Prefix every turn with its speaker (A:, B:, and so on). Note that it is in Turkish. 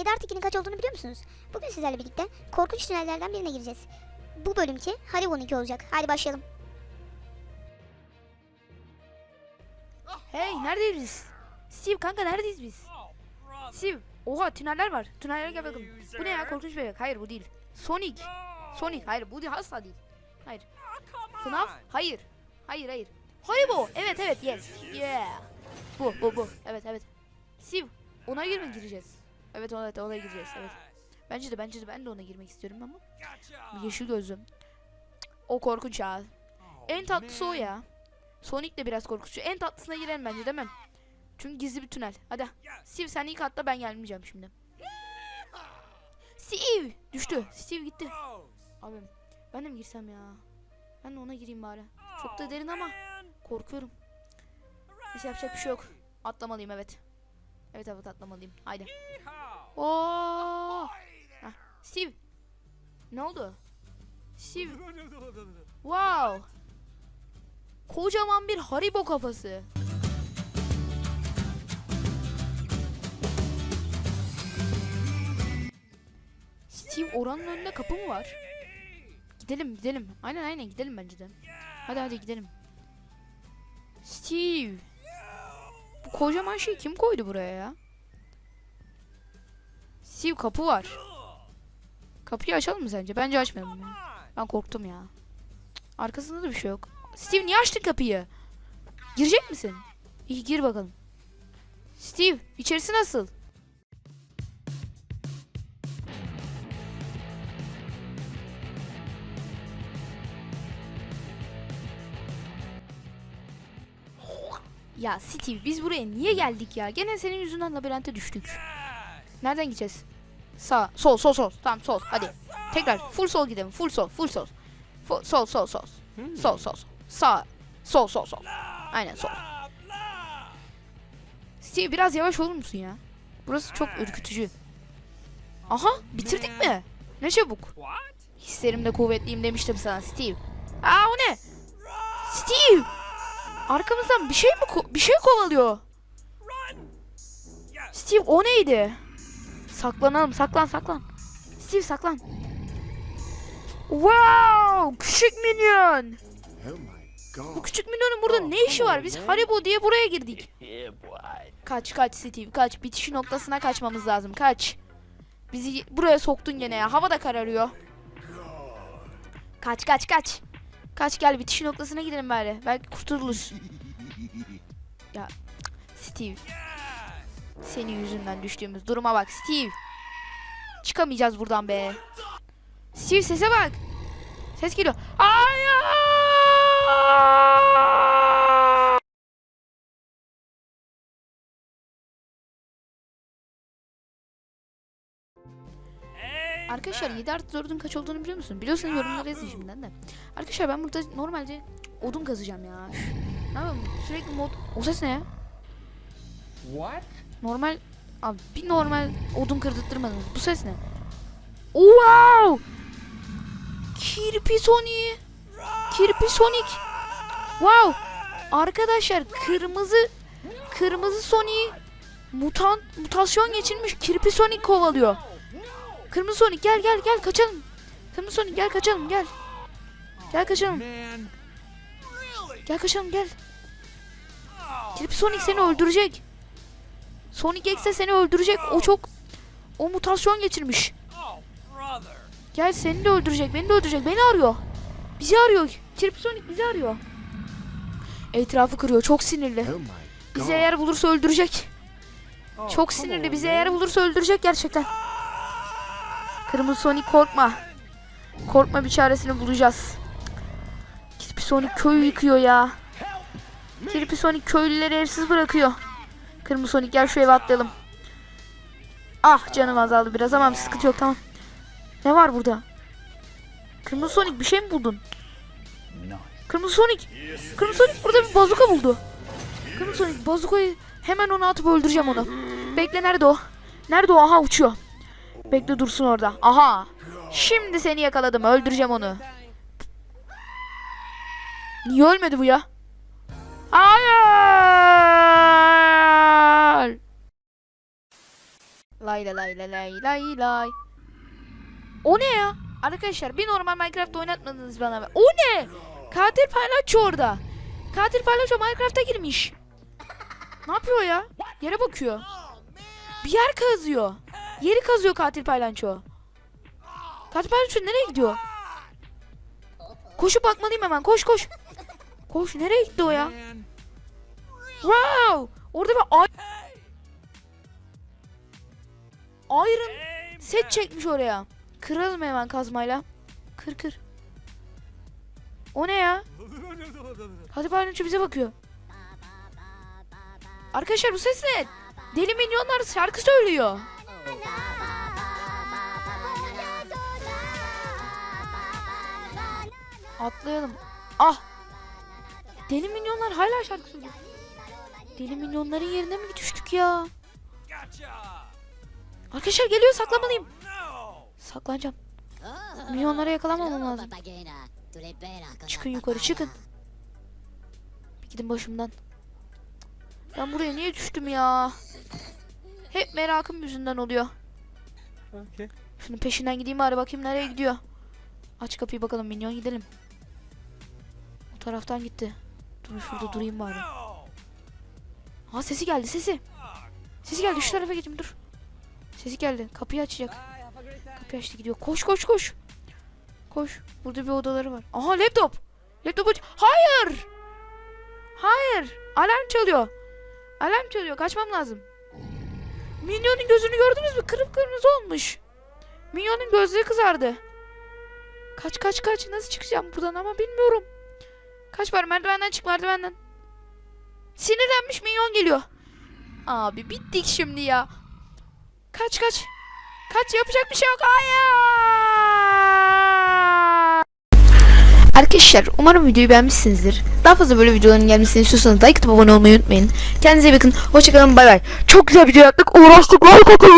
A: 7 artı 2'nin kaç olduğunu biliyor musunuz? Bugün sizlerle birlikte korkunç tünellerden birine gireceğiz. Bu bölümki Haribo'nun 2 olacak. Hadi başlayalım.
B: Hey neredeyiz biz? Steve kanka neredeyiz biz? Steve oha tüneller var. Tünellere gel bakalım. Bu ne ya korkunç bebek? Hayır bu değil. Sonic. Sonic hayır bu değil asla değil. Hayır. FNAF? Hayır. Hayır hayır. Haribo. Evet evet yes. Yeah. Bu bu bu. Evet evet. Steve ona girme gireceğiz. Evet ona, ona gireceğiz evet. Bence de bence de ben de ona girmek istiyorum ama. Yeşil gözlüm. O korkunç ya. En tatlısı o ya. Sonic de biraz korkutucu. En tatlısına girelim bence değil mi? Çünkü gizli bir tünel. Hadi. Steve sen ilk atla ben gelmeyeceğim şimdi. Steve! Düştü. Steve gitti. Abi ben de mi girsem ya? Ben de ona gireyim bari. Çok da derin ama korkuyorum. Neyse yapacak bir şey yok. Atlamalıyım evet. Evet evet atlamalıyım. Haydi. Oo! Heh, Steve. Ne oldu? Steve. Wow. Kocaman bir Haribo kafası. Steve oranın önünde kapı mı var? Gidelim gidelim. Aynen aynen gidelim bence de. Hadi hadi gidelim. Steve. Bu kocaman şeyi kim koydu buraya ya? Steve kapı var. Kapıyı açalım mı sence? Bence açmayalım ya. Ben korktum ya. Arkasında da bir şey yok. Steve niye açtın kapıyı? Girecek misin? İyi gir bakalım. Steve içerisi nasıl? Ya Steve biz buraya niye geldik ya? Gene senin yüzünden labirente düştük. Nereden gideceğiz? Sağ, sol, sol, sol. Tamam sol. Hadi. Tekrar full sol gidelim. Full sol, full sol. Full, sol, sol, sol. Sol, sol, sol. Sağ. Sol, sol, sol. Aynen sol. Steve biraz yavaş olur musun ya? Burası çok ürkütücü. Aha bitirdik mi? Ne çabuk. Hislerimde kuvvetliyim demiştim sana Steve. Aa o ne? Steve! Arkamızdan bir şey mi bir şey kovalıyor? Steve o neydi? Saklanalım saklan saklan. Steve saklan. Wow! Küçük minyon.
C: Oh
B: Bu küçük minyonun burada ne işi var? Biz Haribo diye buraya girdik. Kaç kaç Steve kaç. Bitiş noktasına kaçmamız lazım. Kaç. Bizi buraya soktun gene ya. Hava da kararıyor. Kaç kaç kaç. Kaç gel bitiş noktasına gidelim bari. Belki kurtuluruz. Ya Steve. Senin yüzünden düştüğümüz duruma bak Steve. Çıkamayacağız buradan be. Steve sese bak. Ses geliyor. Hayır! Arkadaşlar 7 artı 4'ün kaç olduğunu biliyor musun? Biliyorsan yorumlara yazın şimdiden de. Arkadaşlar ben burada normalde odun kazacağım ya. Ne yapayım sürekli mod... O ses ne ya?
D: What?
B: Normal... Abi bir normal odun kırdırtmadınız. Bu ses ne? Wow! Kirpi Sonic! Kirpi Sonic! Wow! Arkadaşlar kırmızı kırmızı Sonic mutant mutasyon geçirmiş Kirpi Sonic kovalıyor. Kırmızı Sonic gel gel gel kaçalım. Kırmızı Sonic gel kaçalım gel. Gel kaçalım. Gel kaçalım gel. Kirpi Sonic seni öldürecek. Sonic X'e seni öldürecek. O çok o mutasyon geçirmiş. Gel seni de öldürecek. Beni de öldürecek. Beni arıyor. Bizi arıyor. Kirpi Sonic bizi arıyor. Etrafı kırıyor. Çok sinirli.
C: Oh
B: Bizi eğer bulursa öldürecek.
D: Oh,
B: Çok sinirli. Bizi eğer bulursa öldürecek gerçekten. Kırmızı Sonic korkma. Korkma bir çaresini bulacağız. Kirpi Sonic köyü yıkıyor ya. Kirpi Sonic köylüleri evsiz bırakıyor. Kırmızı Sonic gel şu eve atlayalım. Ah canım azaldı biraz ama sıkıntı yok tamam. Ne var burada? Kırmızı Sonic bir şey mi buldun? Kırmızı Sonic. Kırmızı Sonic burada bir bazuka buldu. Kırmızı Sonic bazukayı hemen ona atıp öldüreceğim onu. Bekle nerede o? Nerede o? Aha uçuyor. Bekle dursun orada. Aha. Şimdi seni yakaladım. Öldüreceğim onu. Niye ölmedi bu ya? Hayır. Lay lay lay lay lay lay. O ne ya? Arkadaşlar bir normal Minecraft oynatmadınız bana. O ne? Katil paylaşçı orada. Katil paylaşçı Minecraft'a girmiş. Ne yapıyor ya? Yere bakıyor. Bir yer kazıyor. Yeri kazıyor katil paylaşçı. Katil paylaşçı nereye gidiyor? Koşup bakmalıyım hemen. Koş koş. Koş nereye gitti o ya? Wow! Orada bir ay- Iron set çekmiş oraya. Kıralım hemen kazmayla. Kır kır. O ne ya? Hadi paylaşımcı bize bakıyor. Arkadaşlar bu ses ne? Deli milyonlar şarkı söylüyor. Atlayalım. Ah! Deli milyonlar hala şarkı söylüyor. Deli milyonların yerine mi düştük ya?
D: Gotcha.
B: Arkadaşlar geliyor saklamalıyım. Saklanacağım. Milyonlara yakalanmamam lazım. Çıkın yukarı çıkın. Bir gidin başımdan. Ben buraya niye düştüm ya? Hep merakım yüzünden oluyor.
D: Okay.
B: Şunun peşinden gideyim bari bakayım nereye gidiyor. Aç kapıyı bakalım minyon gidelim. O taraftan gitti. Dur şurada durayım bari. Ha sesi geldi sesi. Sesi geldi şu tarafa geçeyim dur. Sesi geldi kapıyı açacak. Kapıyı açtı gidiyor. Koş koş koş. Koş. Burada bir odaları var. Aha laptop. Laptop aç. Hayır. Hayır. Alarm çalıyor. Alarm çalıyor. Kaçmam lazım. Minyonun gözünü gördünüz mü? Kırmızı olmuş. Minyonun gözleri kızardı. Kaç kaç kaç. Nasıl çıkacağım buradan ama bilmiyorum. Kaç var merdivenden çık merdivenden. Sinirlenmiş minyon geliyor. Abi bittik şimdi ya. Kaç kaç. Kaç yapacak bir şey yok. Hayır. Arkadaşlar umarım videoyu beğenmişsinizdir. Daha fazla böyle videoların gelmesini istiyorsanız like atıp abone olmayı unutmayın. Kendinize bakın. Hoşçakalın. Bay bay. Çok güzel video yaptık. Uğraştık. Like atın.